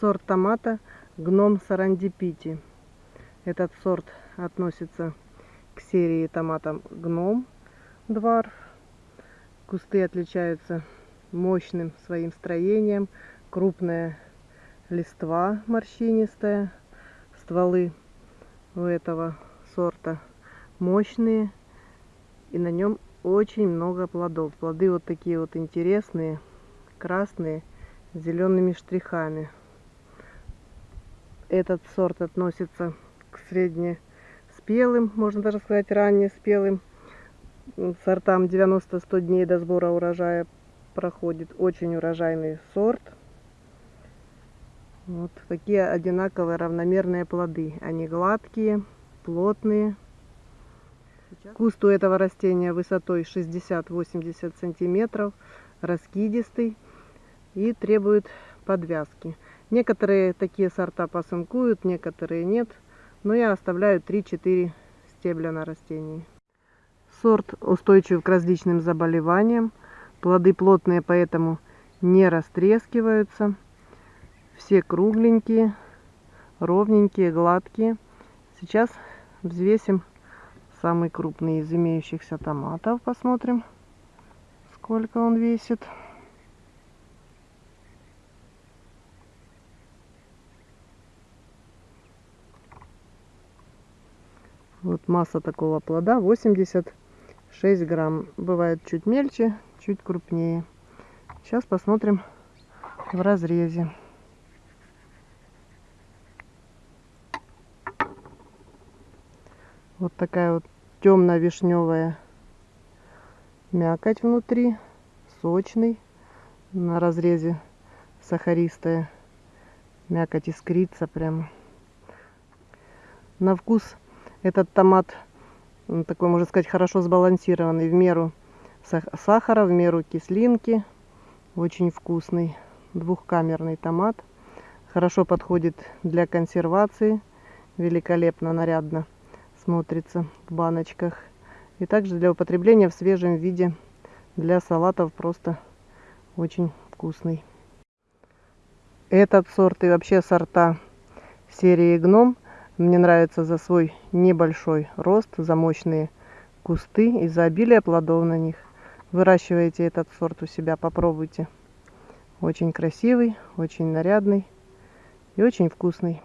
сорт томата гном сарандипити. Этот сорт относится к серии томатов гном дварф. Кусты отличаются мощным своим строением, крупная листва морщинистая, стволы у этого сорта мощные и на нем очень много плодов. Плоды вот такие вот интересные, красные, с зелеными штрихами. Этот сорт относится к среднеспелым, можно даже сказать раннеспелым сортам 90-100 дней до сбора урожая проходит. Очень урожайный сорт. Вот такие одинаковые равномерные плоды. Они гладкие, плотные. Куст у этого растения высотой 60-80 сантиметров, раскидистый и требует подвязки. Некоторые такие сорта посынкуют, некоторые нет, но я оставляю 3-4 стебля на растении. Сорт устойчив к различным заболеваниям, плоды плотные, поэтому не растрескиваются. Все кругленькие, ровненькие, гладкие. Сейчас взвесим самый крупный из имеющихся томатов. Посмотрим, сколько он весит. Вот масса такого плода 86 грамм. Бывает чуть мельче, чуть крупнее. Сейчас посмотрим в разрезе. Вот такая вот темно-вишневая мякоть внутри, сочный. На разрезе сахаристая мякоть искрится прямо. На вкус этот томат такой, можно сказать, хорошо сбалансированный в меру сахара, в меру кислинки. Очень вкусный двухкамерный томат. Хорошо подходит для консервации. Великолепно, нарядно смотрится в баночках. И также для употребления в свежем виде для салатов просто очень вкусный. Этот сорт и вообще сорта серии гном мне нравится за свой небольшой рост, за мощные кусты и за обилие плодов на них. Выращивайте этот сорт у себя, попробуйте. Очень красивый, очень нарядный и очень вкусный.